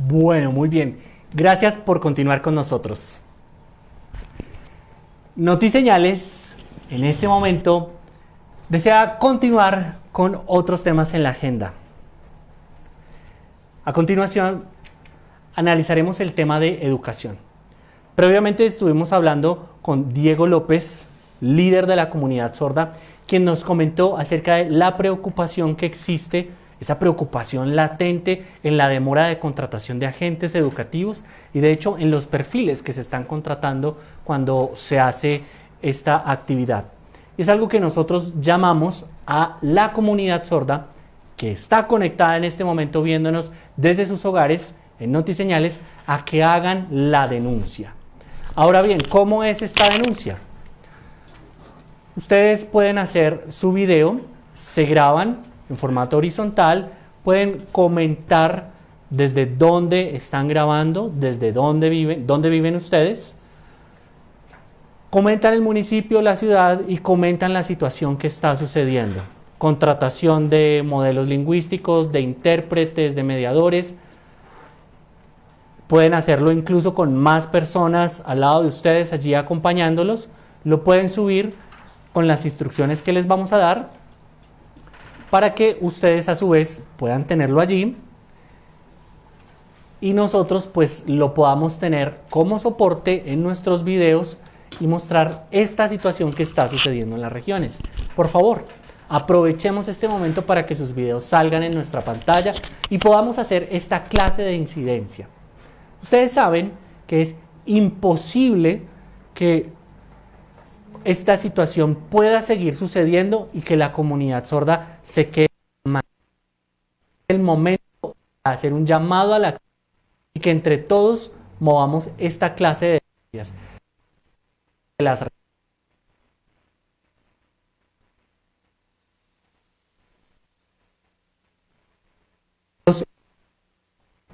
Bueno, muy bien. Gracias por continuar con nosotros. Notiseñales, en este momento, desea continuar con otros temas en la agenda. A continuación, analizaremos el tema de educación. Previamente estuvimos hablando con Diego López, líder de la comunidad sorda, quien nos comentó acerca de la preocupación que existe esa preocupación latente en la demora de contratación de agentes educativos y de hecho en los perfiles que se están contratando cuando se hace esta actividad. Es algo que nosotros llamamos a la comunidad sorda que está conectada en este momento viéndonos desde sus hogares en Notiseñales a que hagan la denuncia. Ahora bien, ¿cómo es esta denuncia? Ustedes pueden hacer su video, se graban en formato horizontal, pueden comentar desde dónde están grabando, desde dónde viven, dónde viven ustedes, comentan el municipio, la ciudad y comentan la situación que está sucediendo. Contratación de modelos lingüísticos, de intérpretes, de mediadores. Pueden hacerlo incluso con más personas al lado de ustedes allí acompañándolos. Lo pueden subir con las instrucciones que les vamos a dar para que ustedes a su vez puedan tenerlo allí y nosotros pues lo podamos tener como soporte en nuestros videos y mostrar esta situación que está sucediendo en las regiones. Por favor, aprovechemos este momento para que sus videos salgan en nuestra pantalla y podamos hacer esta clase de incidencia. Ustedes saben que es imposible que esta situación pueda seguir sucediendo y que la comunidad sorda se quede mal. el momento de hacer un llamado a la acción y que entre todos movamos esta clase de ideas. Las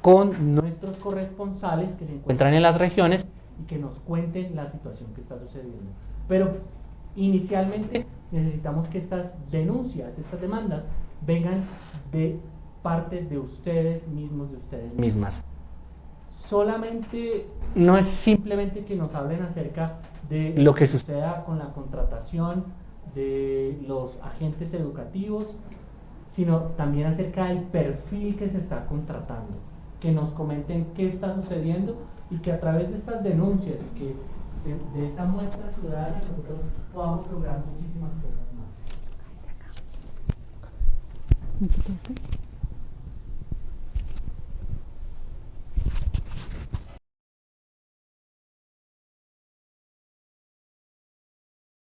con nuestros corresponsales que se encuentran en las regiones y que nos cuenten la situación que está sucediendo. Pero inicialmente necesitamos que estas denuncias, estas demandas, vengan de parte de ustedes mismos, de ustedes mismas. Solamente no es simplemente que nos hablen acerca de lo que suceda con la contratación de los agentes educativos, sino también acerca del perfil que se está contratando, que nos comenten qué está sucediendo y que a través de estas denuncias y que de esa muestra ciudadana nosotros podamos lograr muchísimas cosas más.